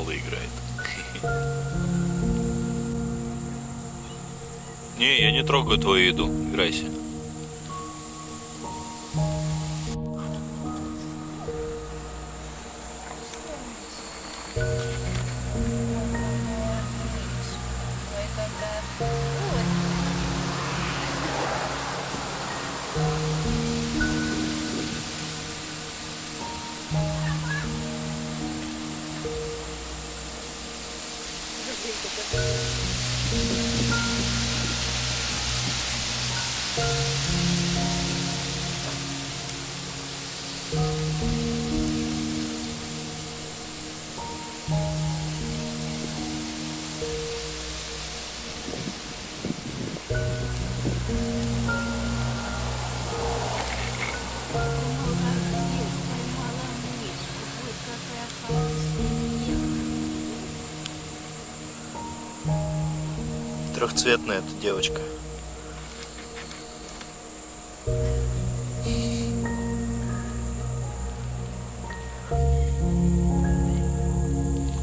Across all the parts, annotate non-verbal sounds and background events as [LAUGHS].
И играет. [LAUGHS] Не, я не трогаю твою еду. Играйся. Трехцветная эта девочка.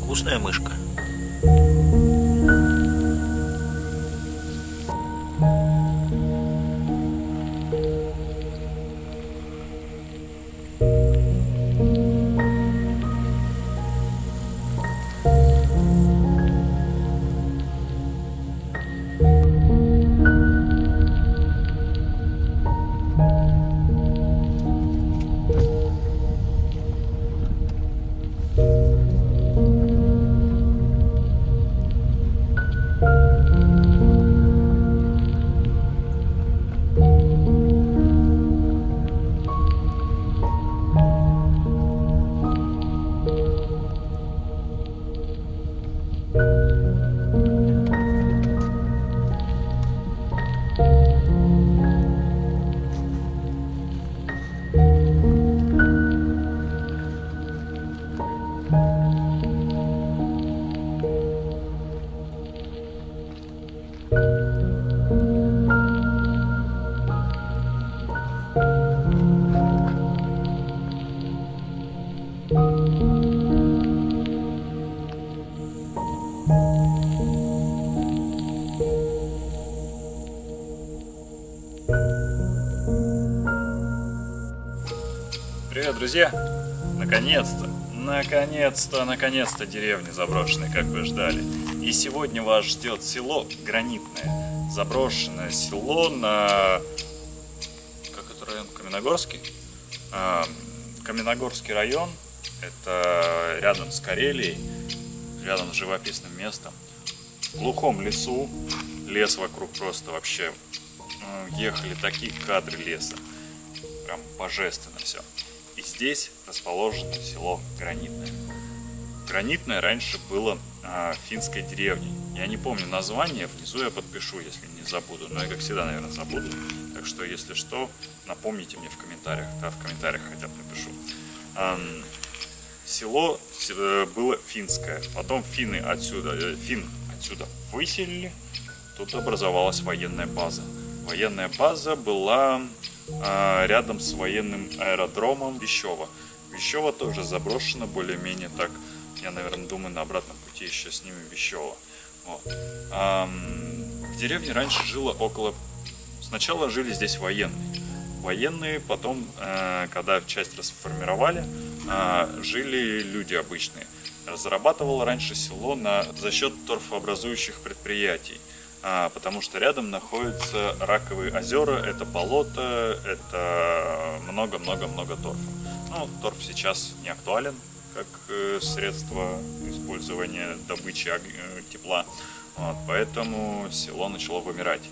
Вкусная мышка. Друзья! Наконец-то, наконец-то, наконец-то деревня заброшенная, как вы ждали. И сегодня вас ждет село Гранитное. Заброшенное село на... Как это район? Каменогорский? А, Каменогорский район. Это рядом с Карелией, рядом с живописным местом. В глухом лесу. Лес вокруг просто вообще... Ехали такие кадры леса прям божественно здесь расположено село Гранитное. Гранитное раньше было а, финской деревней. Я не помню название, внизу я подпишу, если не забуду. Но я, как всегда, наверное, забуду. Так что, если что, напомните мне в комментариях. Да, в комментариях хотя бы напишу. Ам, село э, было финское. Потом финны отсюда, э, фин отсюда выселили. Тут образовалась военная база. Военная база была рядом с военным аэродромом Вещево. Вещево тоже заброшено более-менее так. Я, наверное, думаю, на обратном пути еще снимем Вещево. Вот. В деревне раньше жило около... Сначала жили здесь военные. Военные потом, э, когда часть расформировали, э, жили люди обычные. Разрабатывало раньше село на, за счет торфообразующих предприятий. А, потому что рядом находятся раковые озера, это болото, это много-много-много торфа. Ну, торф сейчас не актуален как э, средство использования добычи э, тепла, вот, поэтому село начало вымирать.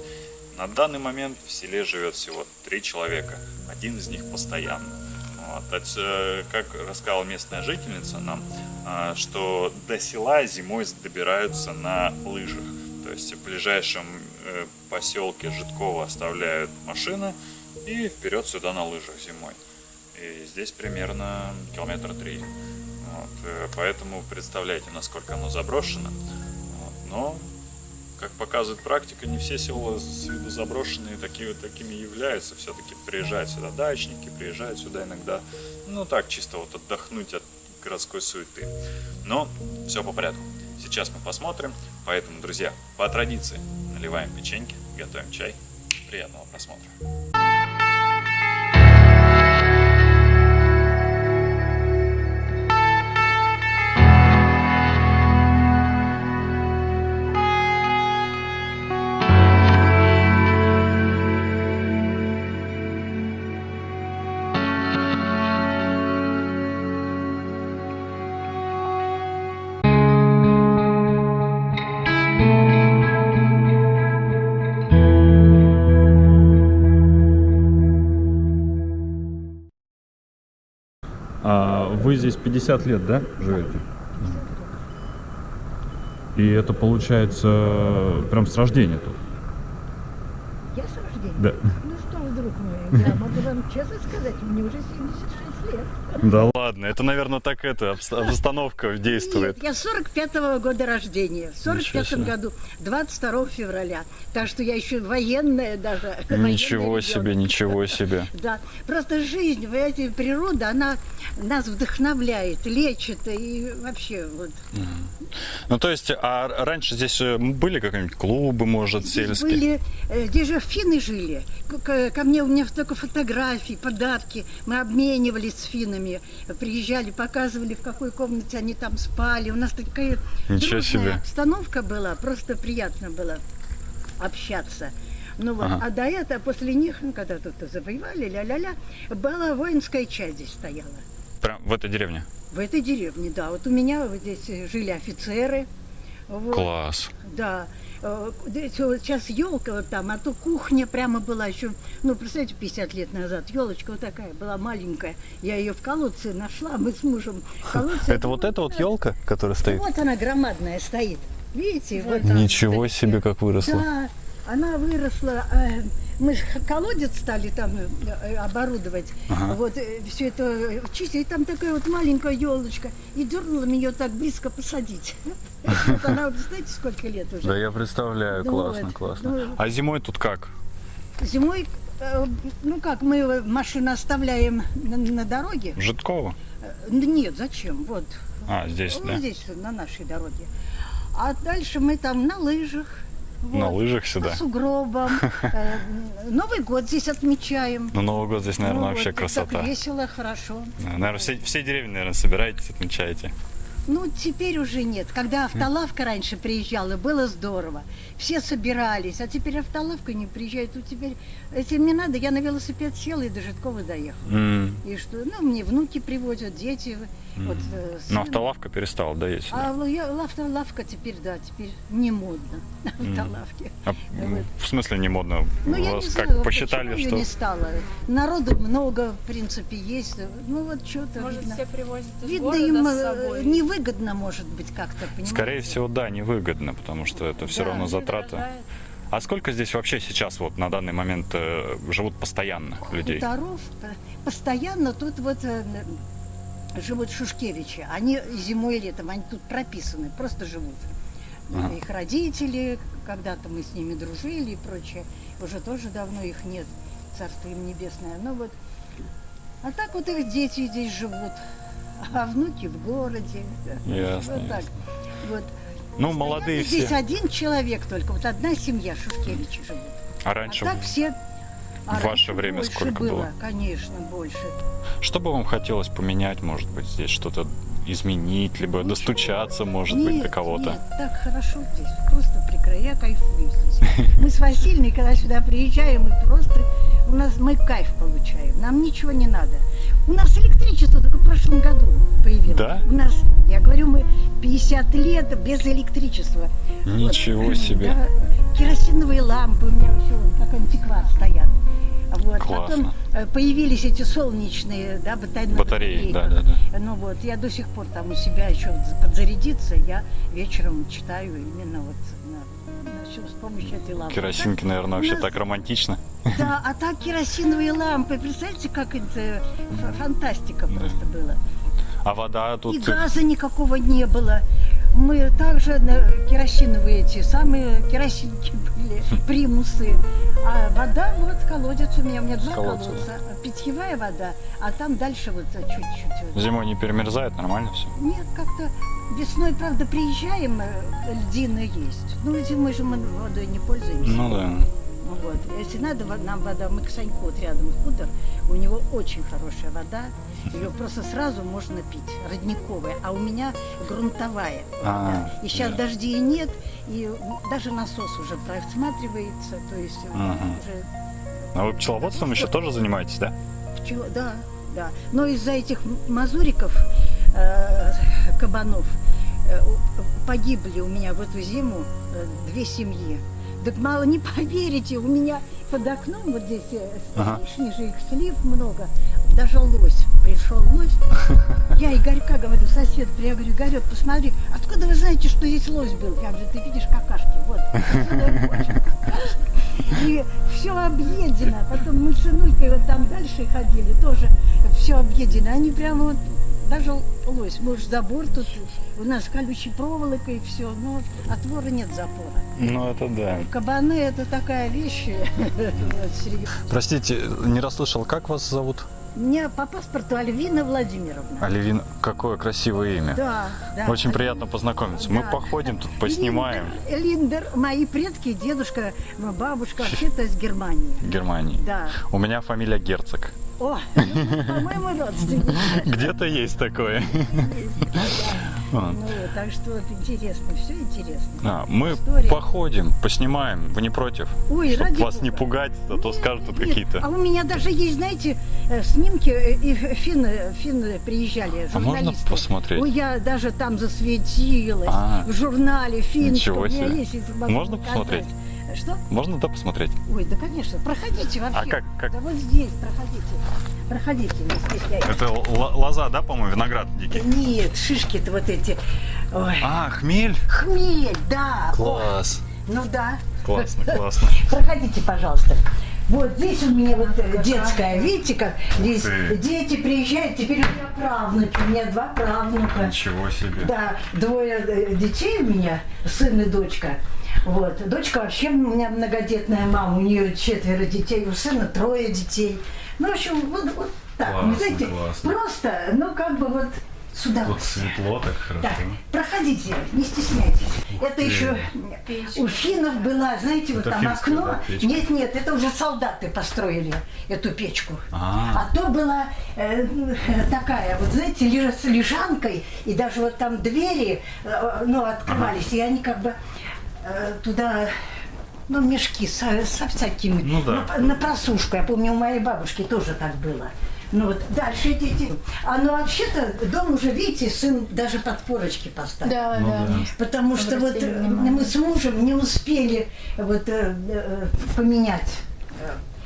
На данный момент в селе живет всего три человека, один из них постоянно. Вот. От, э, Как рассказала местная жительница нам, а, что до села зимой добираются на лыжах. Есть в ближайшем э, поселке Житкова оставляют машины и вперед сюда на лыжах зимой. И здесь примерно километра три. Вот, э, поэтому представляете, насколько оно заброшено. Вот, но, как показывает практика, не все села с виду заброшенные такие, вот такими являются. Все-таки приезжают сюда дачники, приезжают сюда иногда, ну так, чисто вот отдохнуть от городской суеты. Но все по порядку. Сейчас мы посмотрим. Поэтому, друзья, по традиции наливаем печеньки, готовим чай. Приятного просмотра. Вы здесь 50 лет, да, живете? И это получается прям с рождения тут? Я с рождения? Да. Ну что, вы, друг мой, я могу вам честно сказать, мне уже 76 лет. Да Ладно, это, наверное, так это, обстановка действует. Нет, я 45-го года рождения. В Ничего 45 себе. году, 22 февраля. Так что я еще военная даже. Ничего военный себе, ребенок. ничего себе. Да, просто жизнь, знаете, природа, она нас вдохновляет, лечит и вообще вот. Ну, то есть, а раньше здесь э, были какие-нибудь клубы, может, Здесь сельские? были, э, здесь же финны жили. Ко мне у меня столько фотографий, подарки. Мы обменивались с финнами. Приезжали, показывали, в какой комнате они там спали. У нас такая Ничего себе. обстановка была. Просто приятно было общаться. Ну вот, Ага. а до этого, после них, ну, когда тут завоевали, ля-ля-ля, была воинская часть здесь стояла. Прям в этой деревне? В этой деревне, да. Вот у меня вот здесь жили офицеры. Вот. Класс. Да. Э, Сейчас елка вот там, а то кухня прямо была еще, ну, представляете, 50 лет назад. Елочка вот такая была маленькая. Я ее в колодце нашла, мы с мужем. колодце- Это вот эта вот елка, которая стоит? Вот она громадная стоит. Видите? Вот Ничего себе, как выросла. Да, она выросла. э, Мы же колодец стали там э, э, оборудовать. Ага. Вот все это чистить. И там такая вот маленькая елочка. И дернула меня так близко посадить. [LAUGHS] Вот она, вот знаете, сколько лет уже? Да, я представляю, классно, классно. ну- А зимой тут как? Зимой, ну как, мы машину оставляем на, дороге. Житкова? Нет, зачем? Вот. А, здесь, Ну, да? здесь, на нашей дороге. А дальше мы там на лыжах. На вот, лыжах сюда? По сугробам. [LAUGHS] Э, Новый год здесь отмечаем. Ну, Новый год здесь, наверное, Ну, вообще вот, красота. Так весело, хорошо. Наверное, все, все деревни, наверное, собираетесь, отмечаете. Ну, теперь уже нет. Когда автолавка раньше приезжала, было здорово. Все собирались, а теперь автолавка не приезжает. Тут теперь, если мне надо, я на велосипед села и до Житкова доехала. М. И что, ну, мне внуки привозят, дети. Вот, э, Но автолавка перестала, да, есть? А л- я- автолавка теперь, да, теперь не модно. [LAUGHS] Автолавки. А, вот. в смысле не модно? Ну, я не как знаю, посчитали, что... не стало. Народу много, в принципе, есть. Ну, вот что-то Может, видно. все привозят из Видно, им с э, собой. невыгодно, может быть, как-то, понимаете? Скорее всего, да, невыгодно, потому что это все Да. равно затраты. А сколько здесь вообще сейчас вот на данный момент э, живут постоянно людей? Хуторов постоянно тут вот э, живут Шушкевичи. Они зимой и летом, они тут прописаны, просто живут. Ага. Их родители, когда-то мы с ними дружили и прочее, уже тоже давно их нет, царство им небесное. Ну вот, а так вот их дети здесь живут, а внуки в городе. Ясно, Вот так. ясно. Вот. Ну, молодые Здесь все. один человек только, вот одна семья Шушкевичи живут. А А раньше, так все... в а ваше время сколько было? Конечно, больше. что бы вам хотелось поменять, может быть, здесь что-то изменить, либо Ничего. достучаться, может быть, Нет, до кого-то? Нет, так хорошо здесь, просто прекрасно. Я кайфую здесь. [LAUGHS] Мы с Васильной, когда сюда приезжаем, мы просто, у нас, мы кайф получаем, нам ничего не надо. У нас электричество только в прошлом году появилось. Да? У нас, я говорю, мы 50 лет без электричества. Ничего Вот. [CLEARS THROAT] себе. Да, керосиновые лампы у меня еще как антиквар стоят. Вот. Классно. Потом э, появились эти солнечные, да, батареи. на Батареи, да, да, да. Ну вот, я до сих пор там у себя еще подзарядиться, я вечером читаю именно вот на, на всё с помощью этой лампы. Керосинки, наверное, вообще нас- так романтично. Да, а так керосиновые лампы, представьте, как это фантастика просто была. А вода И тут... газа никакого не было. Мы также на керосиновые эти самые керосинки были, примусы. А вода, вот колодец у меня, у меня два Колодца, колодца. Питьевая вода, а там дальше вот чуть-чуть. вот. Зимой не перемерзает, нормально все? Нет, как-то весной, правда, приезжаем, э, льдины есть. Ну, зимой же мы водой не пользуемся. Ну да. Вот. Если надо нам вода, мы к Саньку вот рядом хутор, у него очень хорошая вода, ее просто сразу можно пить, родниковая, а у меня грунтовая вода. А, и сейчас да. дождей нет, и даже насос уже просматривается, то есть Ага. уже А вы пчеловодством еще тоже занимаетесь, да? пчел- да, да. Но из-за этих мазуриков, э, кабанов, э, погибли у меня в эту зиму э, две семьи. Так мало не [LAUGHS] поверите, у меня под окном вот здесь э, Ага. их слив много, даже лось, пришел лось. [LAUGHS] Я Игорька говорю, сосед, я говорю, Игорек, посмотри, откуда вы знаете, что здесь лось был? Я говорю, ты видишь какашки, вот. [LAUGHS] и все объедено. Потом мы с сынулькой вот там дальше ходили, тоже все объедено. Они прямо вот, даже лось, может, забор тут, у нас колючей проволока и все, но отвора нет запора. Ну это да. Кабаны это такая вещь. [LAUGHS] Простите, не расслышал, как вас зовут? Мне по паспорту Альвина Владимировна. Оливин, какое красивое имя. Да, да. Очень приятно познакомиться. Мы Да. походим тут, поснимаем Линдер, Линдер, мои предки, дедушка, бабушка, вообще-то из Германии. Германии. Да. У меня фамилия Герцог. О, ну, [LAUGHS] по-моему, родственники. Где-то есть такое. А. Ну, вот, так что вот интересно, все интересно. А, мы История. походим, поснимаем. Вы не против? Ой, Чтоб ради вас не бога. пугать, а то скажут тут Нет, какие-то. А у меня даже есть, знаете, э, снимки, э, и финны, финны приезжали, А можно журналисты. посмотреть? Ой, я даже там засветилась, А. в журнале финском. Ничего У меня себе. есть, Можно показать. посмотреть? Что? Можно да посмотреть? Ой, да, конечно, проходите вообще. А как- как? Да вот здесь, проходите. Проходите, не стесняйтесь. Это лоза, да, по-моему, виноград дикий? Нет, шишки-то вот эти. Ой. А, хмель? Хмель, да. Класс. О, ну да. Классно, классно. [LAUGHS] Проходите, пожалуйста. Вот здесь у меня вот э, детская, видите, как здесь ты. дети приезжают, теперь у меня правнуки, у меня два правнука. Ничего себе. Да, двое э, детей у меня, сын и дочка. Вот. Дочка вообще у меня многодетная мама, у нее четверо детей, у сына трое детей. Ну, в общем, вот, вот так, Классно, знаете, классно. просто, ну, как бы вот сюда. Тут светло так хорошо. Так, проходите, не стесняйтесь. это ты. еще у финнов была, знаете, вот Это там финская, окно. да, печка? нет, нет, это уже солдаты построили эту печку. А. А то была э, такая, вот знаете, лежа с лежанкой, и даже вот там двери, э, ну, открывались, и они как бы туда ну, мешки со, со всякими, Ну да. на, на просушку. Я помню, у моей бабушки тоже так было. Ну вот, дальше дети. А ну вообще-то дом уже, видите, сын даже подпорочки поставил. Да, Ну да. да. Потому что вот Обратили э, внимание. мы с мужем не успели вот э, э, поменять.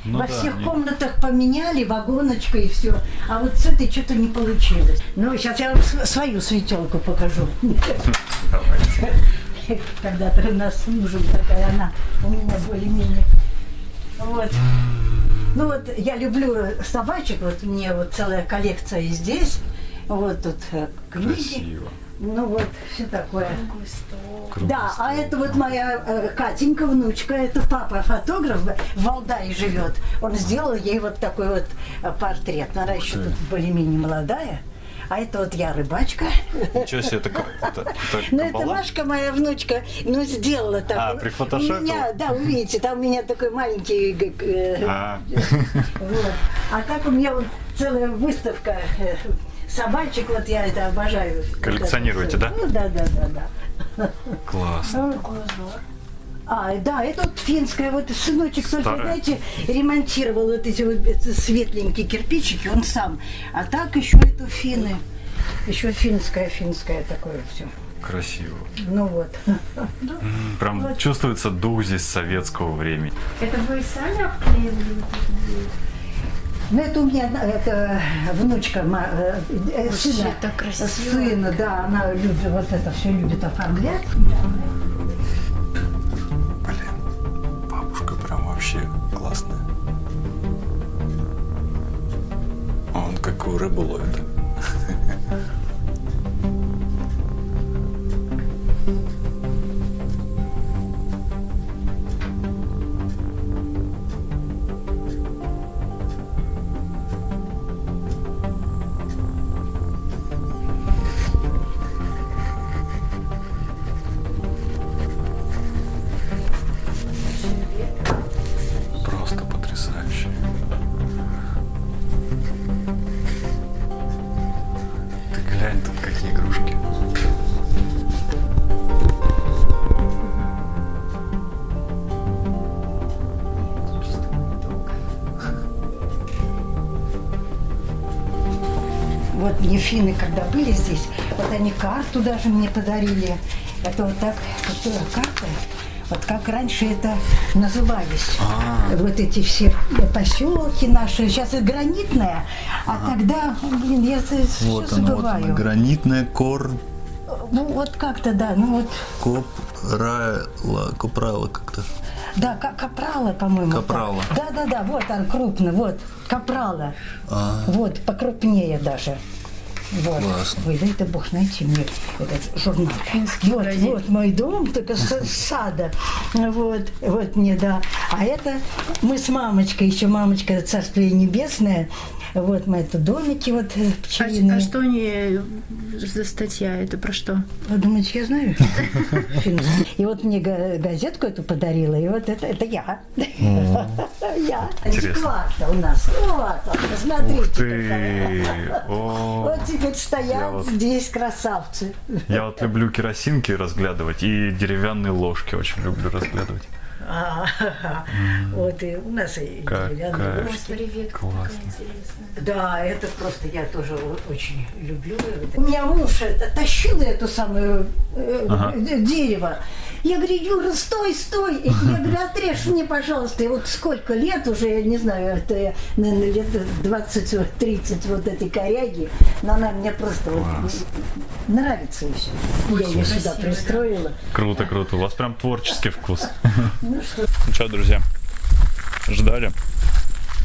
Ну Во да, всех не- комнатах поменяли, вагоночка и все. А вот с этой что-то не получилось. Ну, сейчас я вам свою светелку покажу. [LAUGHS] Когда-то у нас с мужем такая она у меня более-менее. Вот. Ну вот я люблю собачек, вот мне вот целая коллекция и здесь. Вот тут э, книги. Красиво. Ну вот, все такое. Круглый стол. Да, а это вот моя э, Катенька, внучка, это папа фотограф, в Валдае живет. Он сделал ей вот такой вот э, портрет. Она еще тут более-менее молодая. А это вот я рыбачка. Ничего себе, это, это, это [LAUGHS] Ну, это? Машка, моя внучка, ну, сделала так. А, прифотошопила? У меня, да, вы видите, там у меня такой маленький... г- э, А, [LAUGHS] вот. А так у меня вот целая выставка э, собачек, вот я это обожаю. Коллекционируете, да? Ну, да, да, да, да. классно. А, да, это вот финская, вот сыночек только, Старая. знаете, ремонтировал вот эти вот светленькие кирпичики, он сам. А так еще это финны. Еще финское, финское такое все. Красиво. Ну вот. Прям чувствуется дух здесь советского времени. Это вы сами обклеивали вот вот? Ну, это у меня это внучка э, э, Вообще сына. Сына, да, она любит вот это все любит оформлять. Он какую рыбу Вот мне финны, когда были здесь, вот они карту даже мне подарили. Это вот так, вот, карта, вот как раньше это назывались. Вот эти все поселки наши. Сейчас это гранитная, а тогда, блин, я все забываю. Гранитная кор... Ну вот как-то, да, ну вот, Копрала, копрала как-то. Да, ка- капрала, по-моему. Капрала. Да, да, да, вот он крупный, вот, капрала. А, Вот, покрупнее даже. Вот. Классно. Ой, дай-то бог найти мне этот журнал. Вот, вот мой дом, только с сада. Вот, вот мне, да. А это мы с мамочкой, еще мамочка Царствие Небесное. Вот мы это домики вот э, А, пчелиные. а что они за статья? Это про что? Вы думаете, я знаю? [LAUGHS] И вот мне га- газетку эту подарила, и вот это, это я. Я. Интересно. Антиквар-то у нас. Вот он, посмотрите. Вот теперь стоят здесь красавцы. я вот люблю керосинки разглядывать и деревянные ложки очень люблю разглядывать. А, Вот и у нас и деревянные ложки. Классно. Да, это просто я тоже очень люблю. У меня муж это, тащил эту самую э, Ага. дерево. Я говорю, Юра, стой, стой. Я говорю, отрежь мне, пожалуйста. И вот сколько лет уже, я не знаю, это я, наверное, лет 20-30 вот этой коряги. Но она мне просто вот нравится и все. Я ее сюда пристроила. Круто, круто. У вас прям творческий вкус. [LAUGHS] Ну что, друзья, ждали,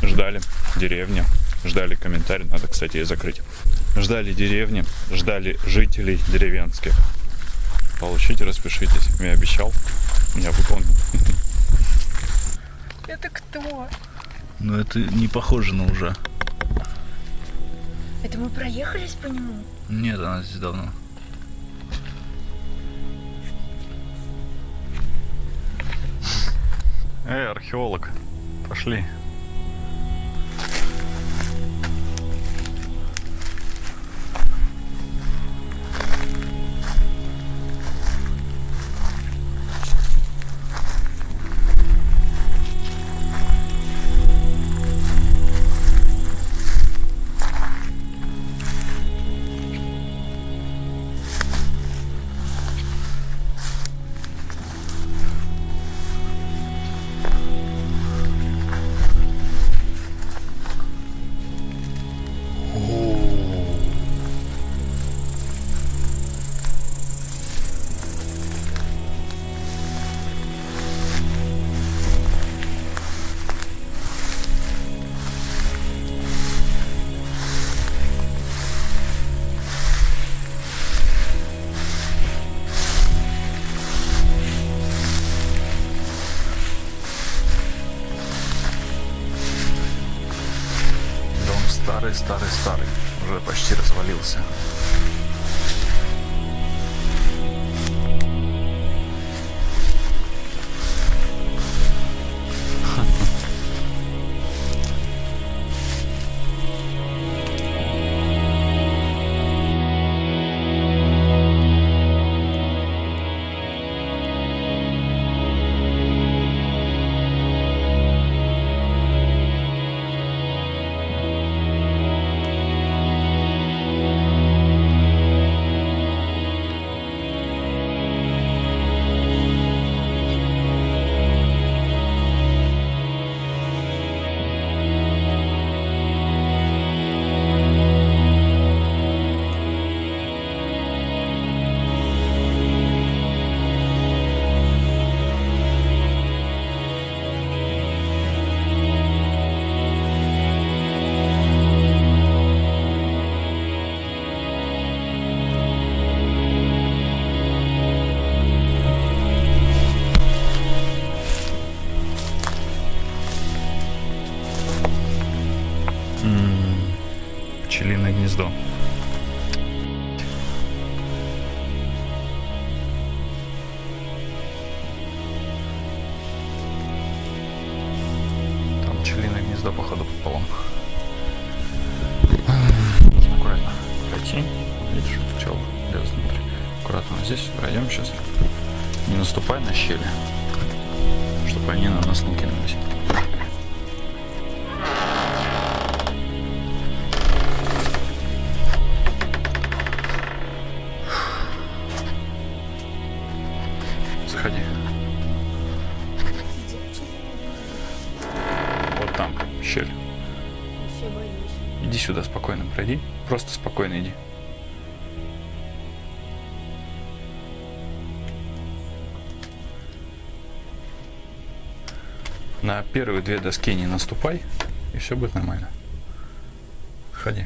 ждали деревни, ждали комментарий, надо, кстати, и закрыть. Ждали деревни, ждали жителей деревенских. Получите, распишитесь. Я обещал, я выполнил. [LAUGHS] Это кто? ну это не похоже на уже. Это мы проехались по нему? Нет, она здесь давно. Эй, археолог, пошли. Просто спокойно иди. На первые две доски не наступай, и все будет нормально. Заходи.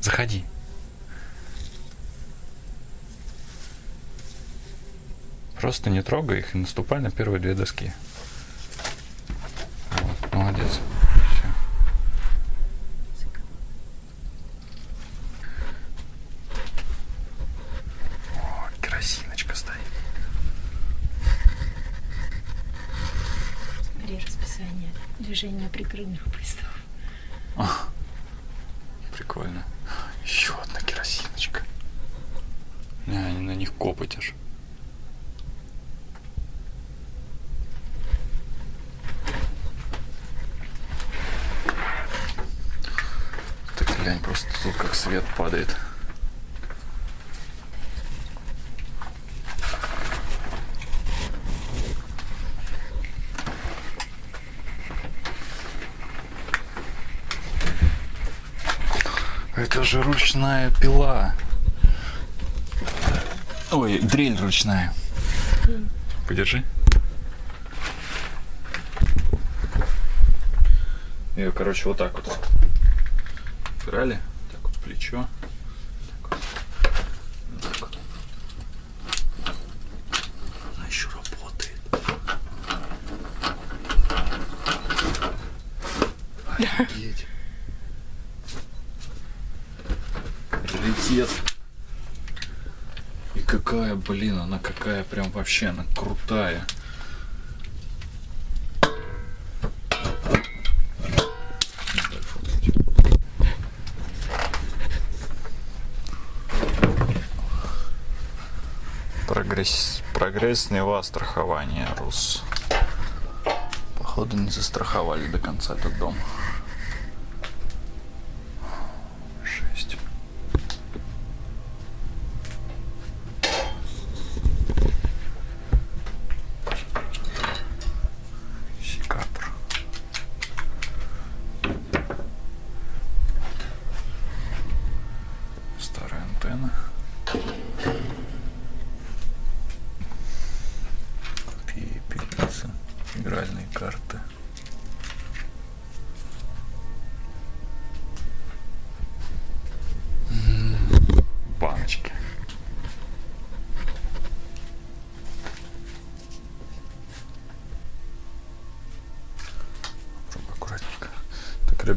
Заходи. Просто не трогай их и наступай на первые две доски. Вот, молодец. Всё. О, керосиночка стоит. Смотри расписание прикрытых приставов. Прикольно. Еще одна керосиночка. Не, они на них копоть аж. Ты глянь, просто тут как свет падает. Это же ручная пила. Ой, дрель ручная. Подержи. Ее, короче, вот так вот. Брали. Так вот плечо. Так вот. Так вот. Она еще работает. Офигеть. Раритет. И какая, блин, она какая прям вообще, она крутая. Прогресс, прогрессное страхование, Рус. Походу не застраховали до конца этот дом.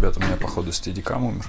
Так, ребята, у меня походу стедикам умер.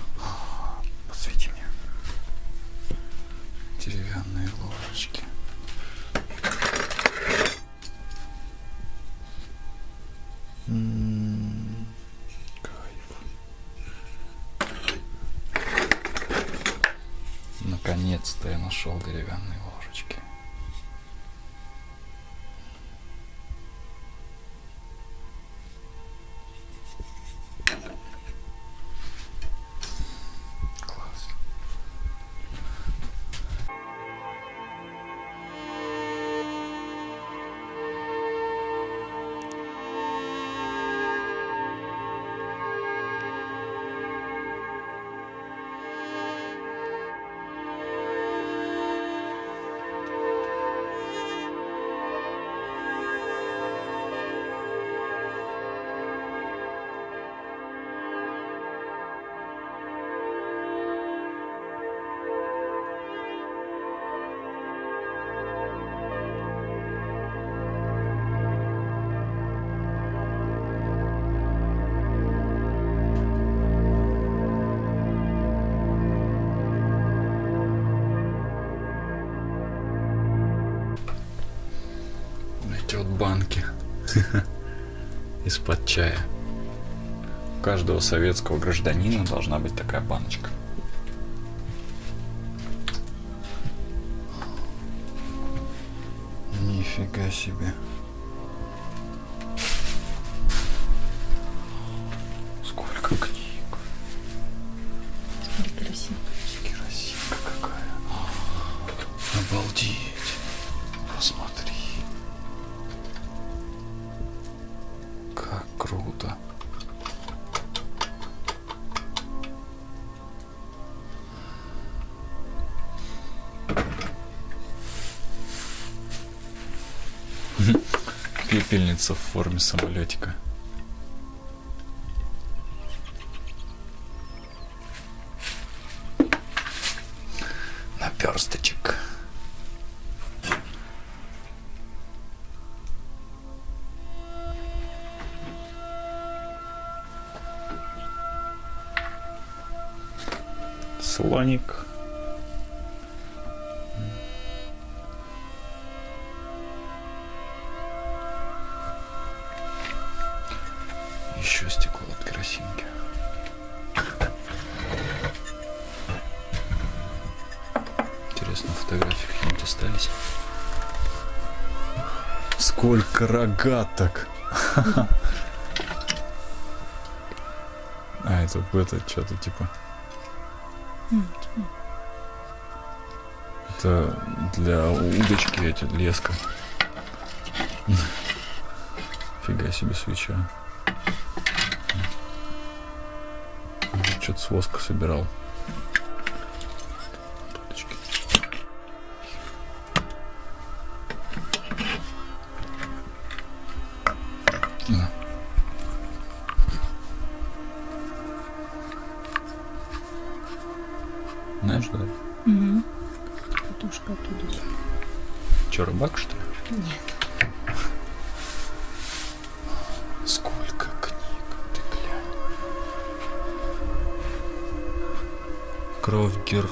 Чая. У каждого советского гражданина должна быть такая баночка. Нифига себе. Сколько книг. Смотри, красиво. Керосинка какая. Обалдеть. Пепельница в форме самолетика. Какие-нибудь остались. Сколько рогаток! [LAUGHS] А, это это что-то типа. Это для удочки эти леска. Фига себе свеча. Что-то с воска собирал.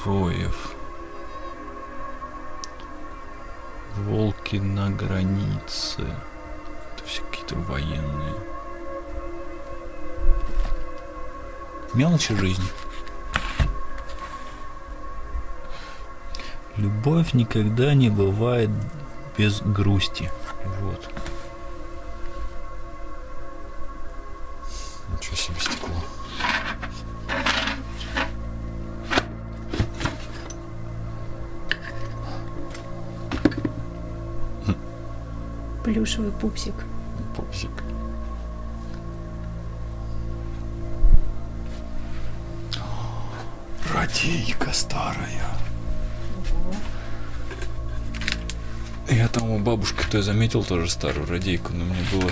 Героев. Волки на границе. Это все какие-то военные. Мелочи жизни. Любовь никогда не бывает без грусти. Вот. Плюшевый пупсик. Пупсик. Радейка старая. Я там у бабушки-то заметил тоже старую радейку, но мне было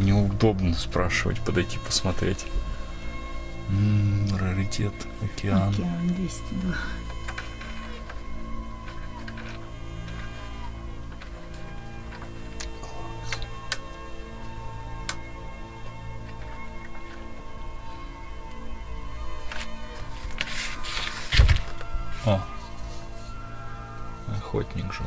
неудобно спрашивать, подойти посмотреть. М, раритет, океан. Океан 202. Охотник жил.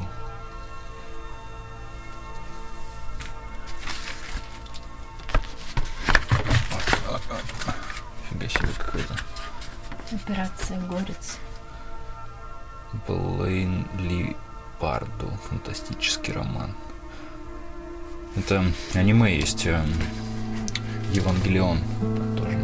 Фига себе какой-то. Операция Горец. Блейн Ли Парду. Фантастический роман. Это аниме есть. эм, Евангелион. Тоже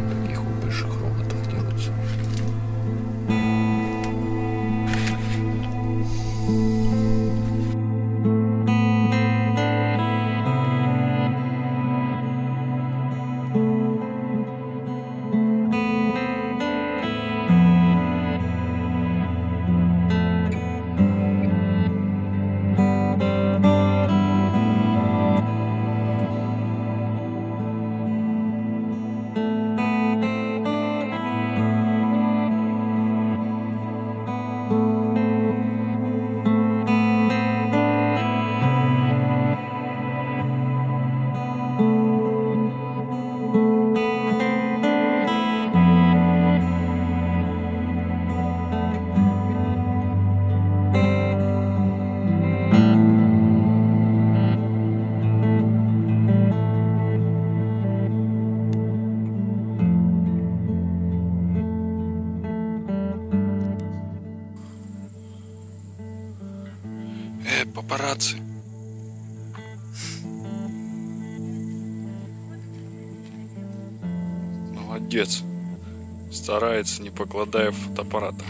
Старается, не покладая фотоаппарата.